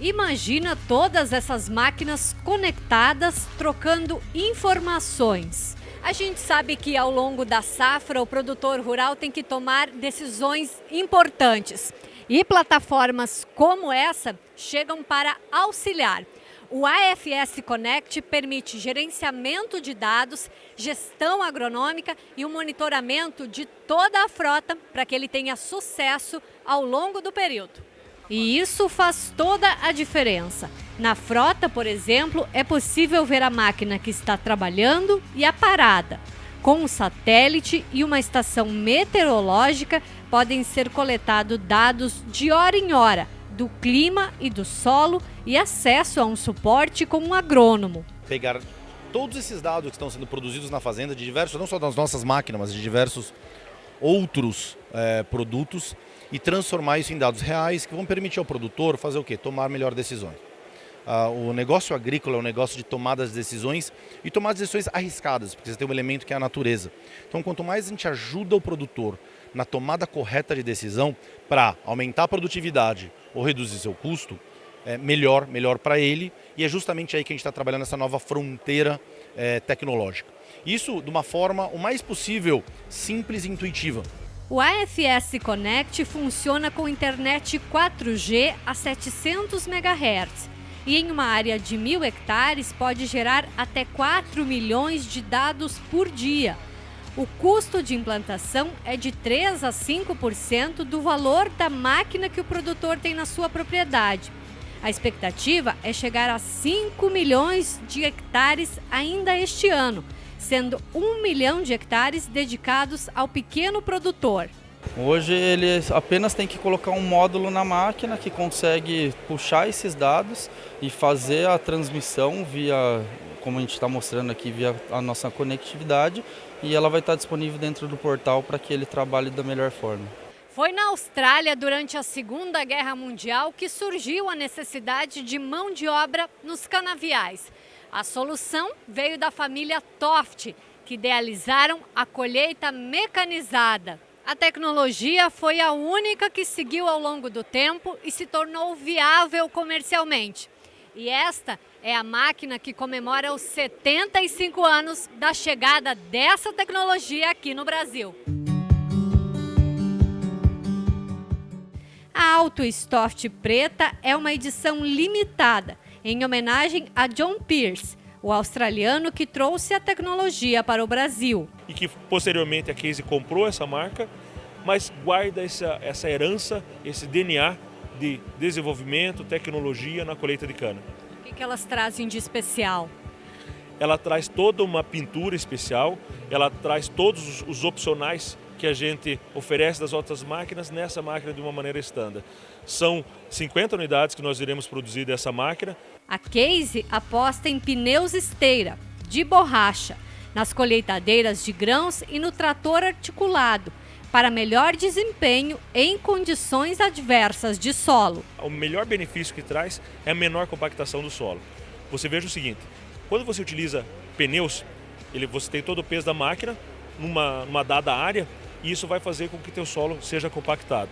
Imagina todas essas máquinas conectadas, trocando informações. A gente sabe que ao longo da safra o produtor rural tem que tomar decisões importantes. E plataformas como essa chegam para auxiliar. O AFS Connect permite gerenciamento de dados, gestão agronômica e o monitoramento de toda a frota para que ele tenha sucesso ao longo do período. E isso faz toda a diferença. Na frota, por exemplo, é possível ver a máquina que está trabalhando e a parada. Com um satélite e uma estação meteorológica, podem ser coletados dados de hora em hora do clima e do solo e acesso a um suporte com um agrônomo. Pegar todos esses dados que estão sendo produzidos na fazenda, de diversos, não só das nossas máquinas, mas de diversos outros é, produtos e transformar isso em dados reais que vão permitir ao produtor fazer o quê? Tomar melhores decisões. Ah, o negócio agrícola é um negócio de tomadas de decisões e tomar decisões arriscadas, porque você tem um elemento que é a natureza. Então, quanto mais a gente ajuda o produtor na tomada correta de decisão para aumentar a produtividade ou reduzir seu custo, é melhor, melhor para ele. E é justamente aí que a gente está trabalhando essa nova fronteira é, tecnológica. Isso de uma forma o mais possível simples e intuitiva. O AFS Connect funciona com internet 4G a 700 MHz e em uma área de mil hectares pode gerar até 4 milhões de dados por dia. O custo de implantação é de 3 a 5% do valor da máquina que o produtor tem na sua propriedade. A expectativa é chegar a 5 milhões de hectares ainda este ano sendo um milhão de hectares dedicados ao pequeno produtor. Hoje ele apenas tem que colocar um módulo na máquina que consegue puxar esses dados e fazer a transmissão via, como a gente está mostrando aqui, via a nossa conectividade e ela vai estar disponível dentro do portal para que ele trabalhe da melhor forma. Foi na Austrália, durante a Segunda Guerra Mundial, que surgiu a necessidade de mão de obra nos canaviais. A solução veio da família Toft, que idealizaram a colheita mecanizada. A tecnologia foi a única que seguiu ao longo do tempo e se tornou viável comercialmente. E esta é a máquina que comemora os 75 anos da chegada dessa tecnologia aqui no Brasil. A Auto Stoft Preta é uma edição limitada em homenagem a John Pierce, o australiano que trouxe a tecnologia para o Brasil. E que posteriormente a Casey comprou essa marca, mas guarda essa, essa herança, esse DNA de desenvolvimento, tecnologia na colheita de cana. O que, que elas trazem de especial? Ela traz toda uma pintura especial, ela traz todos os opcionais que a gente oferece das outras máquinas nessa máquina de uma maneira estándar. São 50 unidades que nós iremos produzir dessa máquina. A Case aposta em pneus esteira, de borracha, nas colheitadeiras de grãos e no trator articulado, para melhor desempenho em condições adversas de solo. O melhor benefício que traz é a menor compactação do solo. Você veja o seguinte, quando você utiliza pneus, ele, você tem todo o peso da máquina numa, numa dada área, e isso vai fazer com que teu solo seja compactado.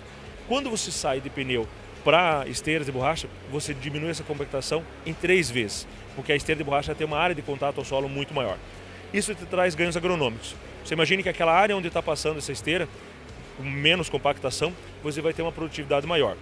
Quando você sai de pneu para esteiras de borracha, você diminui essa compactação em três vezes, porque a esteira de borracha tem uma área de contato ao solo muito maior. Isso te traz ganhos agronômicos. Você imagine que aquela área onde está passando essa esteira, com menos compactação, você vai ter uma produtividade maior.